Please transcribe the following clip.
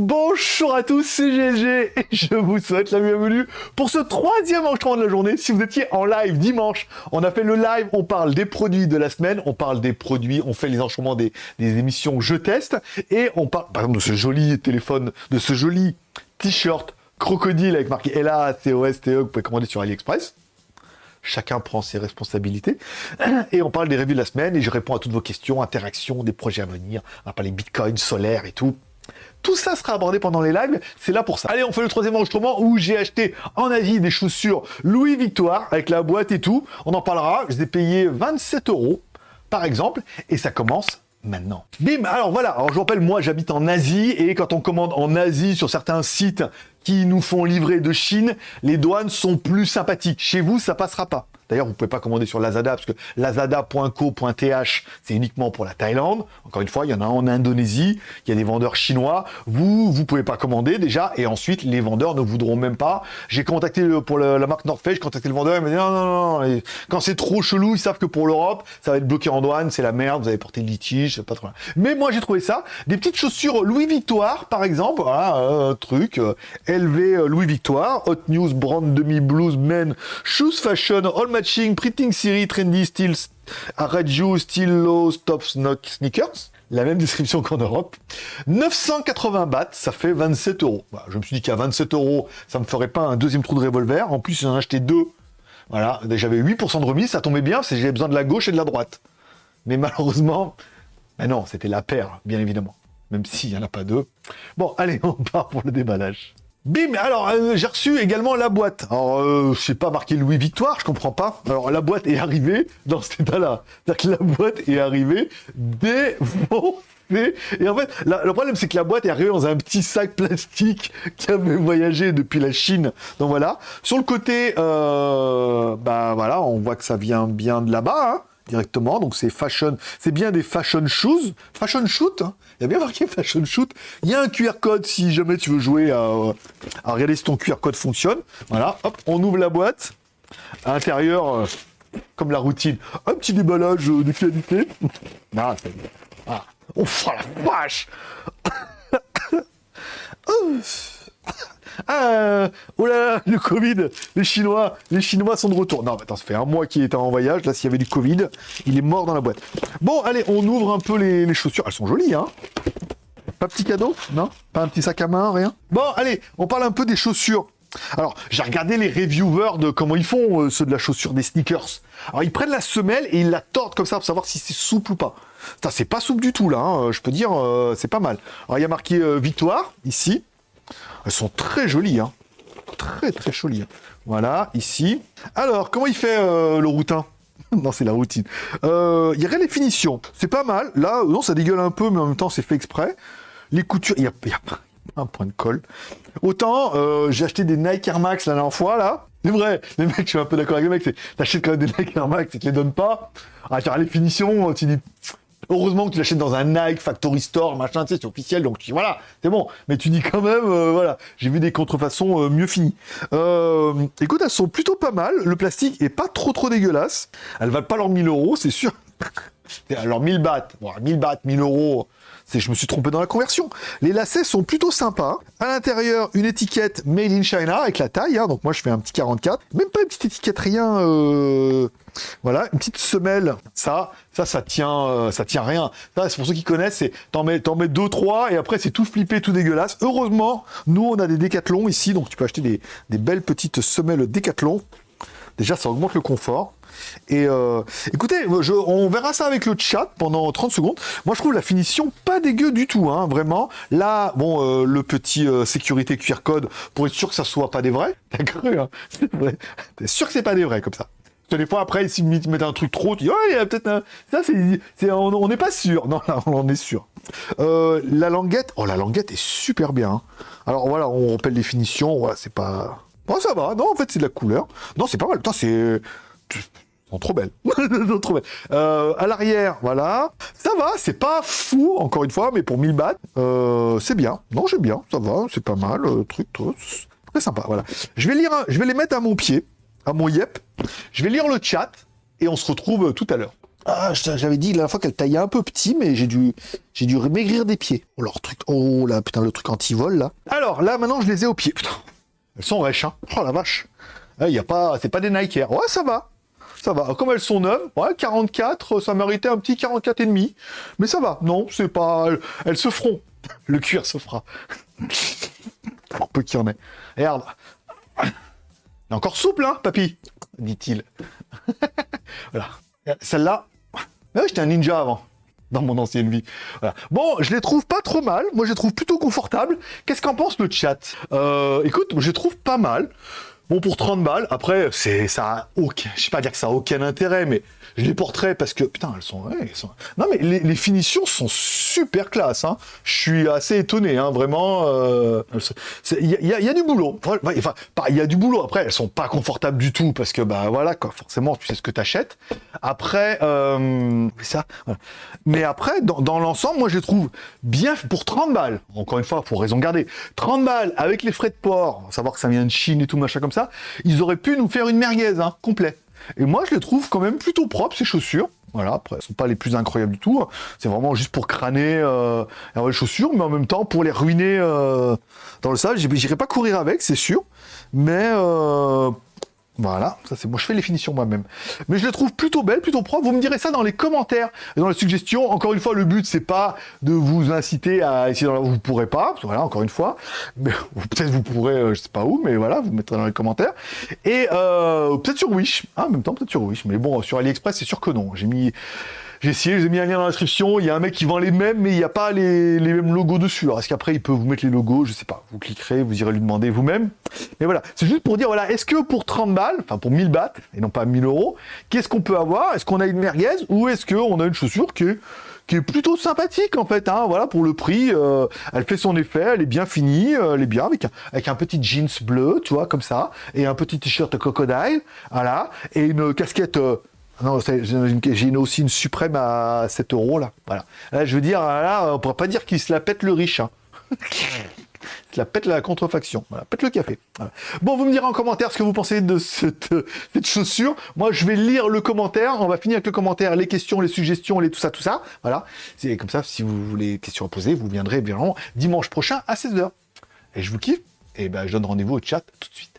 Bonjour à tous, c'est GG et je vous souhaite la bienvenue pour ce troisième enregistrement de la journée. Si vous étiez en live dimanche, on a fait le live, on parle des produits de la semaine, on parle des produits, on fait les enregistrements des, émissions Je teste et on parle par exemple de ce joli téléphone, de ce joli t-shirt crocodile avec marqué LA, COS, TE que vous pouvez commander sur AliExpress. Chacun prend ses responsabilités. Et on parle des revues de la semaine et je réponds à toutes vos questions, interactions, des projets à venir. On va parler Bitcoin, solaire et tout. Tout ça sera abordé pendant les lives, c'est là pour ça. Allez, on fait le troisième enregistrement où j'ai acheté en Asie des chaussures Louis Victoire avec la boîte et tout. On en parlera, je les ai payés 27 euros par exemple, et ça commence maintenant. Bim Alors voilà, alors je vous rappelle, moi j'habite en Asie, et quand on commande en Asie sur certains sites qui nous font livrer de Chine, les douanes sont plus sympathiques. Chez vous, ça passera pas. D'ailleurs, vous pouvez pas commander sur Lazada parce que lazada.co.th, c'est uniquement pour la Thaïlande. Encore une fois, il y en a en Indonésie, il y a des vendeurs chinois. Vous, vous pouvez pas commander déjà. Et ensuite, les vendeurs ne voudront même pas. J'ai contacté pour la marque North Face, j'ai contacté le vendeur, il m'a dit non, non, non. quand c'est trop chelou, ils savent que pour l'Europe, ça va être bloqué en douane, c'est la merde, vous avez porté le litige, c'est pas trop. Mais moi, j'ai trouvé ça. Des petites chaussures Louis Victoire, par exemple. Voilà, un truc. Euh, LV Louis Victoire. Hot News Brand Demi Blues Men Shoes Fashion All matching, printing series, trendy, still, radio, still low, stop, sneakers. La même description qu'en Europe. 980 bahts, ça fait 27 euros. je me suis dit qu'à 27 euros, ça me ferait pas un deuxième trou de revolver. En plus, j'en ai acheté deux. Voilà, j'avais 8% de remise, ça tombait bien, parce que j'avais besoin de la gauche et de la droite. Mais malheureusement, ben non, c'était la paire, bien évidemment. Même s'il n'y en a pas deux. Bon, allez, on part pour le déballage. Bim Alors, euh, j'ai reçu également la boîte. Alors, euh, je sais pas marqué Louis Victoire, je comprends pas. Alors, la boîte est arrivée dans cet état-là. C'est-à-dire que la boîte est arrivée défoncée. Et en fait, le problème, c'est que la boîte est arrivée dans un petit sac plastique qui avait voyagé depuis la Chine. Donc voilà. Sur le côté, euh, bah voilà, on voit que ça vient bien de là-bas. Hein directement. Donc c'est fashion, c'est bien des fashion shoes, fashion shoot. Hein. Il y a bien marqué fashion shoot. Il y a un QR code si jamais tu veux jouer à, à regarder si ton QR code fonctionne. Voilà, hop, on ouvre la boîte. À l'intérieur, euh, comme la routine, un petit déballage de qualité. ah, ah. Oh, la vache Ah, oh là là, le Covid, les Chinois, les Chinois sont de retour. Non, attends, ça fait un mois qu'il était en voyage. Là, s'il y avait du Covid, il est mort dans la boîte. Bon, allez, on ouvre un peu les, chaussures. Elles sont jolies, hein Pas petit cadeau Non? Pas un petit sac à main, rien? Bon, allez, on parle un peu des chaussures. Alors, j'ai regardé les reviewers de comment ils font, euh, ceux de la chaussure des sneakers. Alors, ils prennent la semelle et ils la tordent comme ça pour savoir si c'est souple ou pas. C'est pas souple du tout, là. Hein. Je peux dire, euh, c'est pas mal. Alors, il y a marqué euh, Victoire, ici. Elles sont très jolies, hein. Très, très jolies. Voilà, ici. Alors, comment il fait euh, le routin? Non, c'est la routine. Euh, il y a rien de finition. C'est pas mal. Là, non, ça dégueule un peu, mais en même temps, c'est fait exprès. Les coutures, il y a, pas un point de colle. Autant, euh, j'ai acheté des Nike Air Max la dernière fois, là. C'est vrai, les mecs, je suis un peu d'accord avec les mecs, c'est t'achètes quand même des Nike Air Max et tu les donnes pas. Ah, tu les finitions, tu dis, Heureusement que tu l'achètes dans un Nike Factory Store, machin, tu sais, c'est officiel, donc tu, voilà, c'est bon. Mais tu dis quand même, euh, voilà, j'ai vu des contrefaçons euh, mieux finies. Euh, écoute, elles sont plutôt pas mal. Le plastique est pas trop trop dégueulasse. Elles valent pas leurs 1000 euros, c'est sûr. Alors 1000 bahts, bon, 1000 bahts, 1000 euros, c'est je me suis trompé dans la conversion. Les lacets sont plutôt sympas. À l'intérieur, une étiquette Made in China avec la taille. Hein. donc moi, je fais un petit 44. Même pas une petite étiquette, rien. Euh, voilà, une petite semelle. Ça, ça, ça tient, euh, rien. c'est pour ceux qui connaissent, t'en mets, mets deux, trois, et après c'est tout flippé, tout dégueulasse. Heureusement, nous, on a des décathlons ici, donc tu peux acheter des, des belles petites semelles décathlon. Déjà, ça augmente le confort. Et euh, écoutez, on verra ça avec le chat pendant 30 secondes. Moi, je trouve la finition pas dégueu du tout, hein, vraiment. Là, bon, euh, le petit euh, sécurité QR code pour être sûr que ça soit pas des vrais. T'as cru, hein T'es sûr que c'est pas des vrais comme ça des fois, après, s'ils mettent un truc trop, tu dis, oh, il y a peut-être un... Ça, c'est... On n'est pas sûr. Non, là, on en est sûr. la languette... Oh, la languette est super bien. Hein. Alors, voilà, on rappelle les finitions. C'est pas... Bon, ça va. Non, en fait, c'est de la couleur. Non, c'est pas mal. Putain, c'est sont trop belles. trop belles. Euh, à l'arrière, voilà. Ça va, c'est pas fou, encore une fois, mais pour 1000 bahts, euh, c'est bien. Non, j'aime bien, ça va, c'est pas mal. Euh, truc, très sympa, voilà. Je vais, lire, je vais les mettre à mon pied, à mon yep. Je vais lire le chat, et on se retrouve tout à l'heure. Ah, j'avais dit la dernière fois qu'elle taillait un peu petit, mais j'ai dû, j'ai dû maigrir des pieds. Oh, leur truc, oh là, putain, le truc anti-vol, là. Alors, là, maintenant, je les ai aux pieds, putain. Elles sont rêches, hein. Oh la vache. Il eh, y a pas, c'est pas des Nike Air. Ouais, ça va. Ça va. Comme elles sont neuves, ouais, 44, ça méritait un petit 44 et demi. Mais ça va. Non, c'est pas, elles, se feront. Le cuir se fera. Pour peu qu'il y en ait. Regarde. est encore souple, hein, papy dit-il. voilà. Celle-là, ah j'étais un ninja avant, dans mon ancienne vie. Bon, je les trouve pas trop mal. Moi, je les trouve plutôt confortables. Qu'est-ce qu'en pense le chat? Euh, Écoute, je les trouve pas mal. Bon, pour 30 balles, après, c'est ça aucun... Je sais pas dire que ça a aucun intérêt, mais je les porterai parce que, putain, elles sont... Non, mais les, finitions sont super classe, hein. Je suis assez étonné, hein, vraiment. Euh, il y, a du boulot. Il y a du boulot. Après, elles sont pas confortables du tout parce que, bah voilà, quoi, forcément, tu sais ce que t'achètes. Après, euh, ça. Mais après, dans, l'ensemble, moi, je les trouve bien pour 30 balles. Encore une fois, pour raison garder. 30 balles avec les frais de port, savoir que ça vient de Chine et tout, machin comme ça ils auraient pu nous faire une merguez, hein, complet. Et moi, je les trouve quand même plutôt propres, ces chaussures. Voilà, après, elles sont pas les plus incroyables du tout. Hein. C'est vraiment juste pour crâner euh, les chaussures, mais en même temps, pour les ruiner euh, dans le sable. J'irai pas courir avec, c'est sûr. Mais euh, voilà, ça c'est moi, je fais les finitions moi-même. Mais je les trouve plutôt belles, plutôt propres. Vous me direz ça dans les commentaires dans les suggestions. Encore une fois, le but c'est pas de vous inciter à essayer dans la... Vous pourrez pas, voilà, encore une fois. Mais peut-être vous pourrez, euh, je sais pas où, mais voilà, vous mettrez dans les commentaires. Et euh, peut-être sur Wish, hein, en même temps peut-être sur Wish. Mais bon, sur AliExpress, c'est sûr que non. J'ai mis j'ai essayé, je vous ai mis un lien dans la description. Il y a un mec qui vend les mêmes, mais il n'y a pas les, mêmes logos dessus. Alors, est-ce qu'après, il peut vous mettre les logos? Je sais pas. Vous cliquerez, vous irez lui demander vous-même. Mais voilà, c'est juste pour dire, voilà, est-ce que pour 30 balles, enfin pour 1000 bahts, et non pas 1000 euros, qu'est-ce qu'on peut avoir? Est-ce qu'on a une merguez ou est-ce qu'on a une chaussure qui est plutôt sympathique en fait, hein, voilà, pour le prix, euh, elle fait son effet, elle est bien finie, euh, elle est bien, avec un, avec un petit jeans bleu, tu vois, comme ça, et un petit t-shirt crocodile, voilà, et une casquette euh, non, j'ai aussi une suprême à 7 euros, là. Voilà. Là, je veux dire, là, on pourrait pas dire qu'il se la pète le riche. Hein. la pète la contrefaction. Voilà, pète le café. Bon, vous me direz en commentaire ce que vous pensez de cette, cette, chaussure. Moi, je vais lire le commentaire. On va finir avec le commentaire, les questions, les suggestions, les tout ça, tout ça. Voilà. C'est comme ça, si vous voulez des questions à poser, vous viendrez bien dimanche prochain à 16h. Et je vous kiffe. Et ben, je donne rendez-vous au chat tout de suite.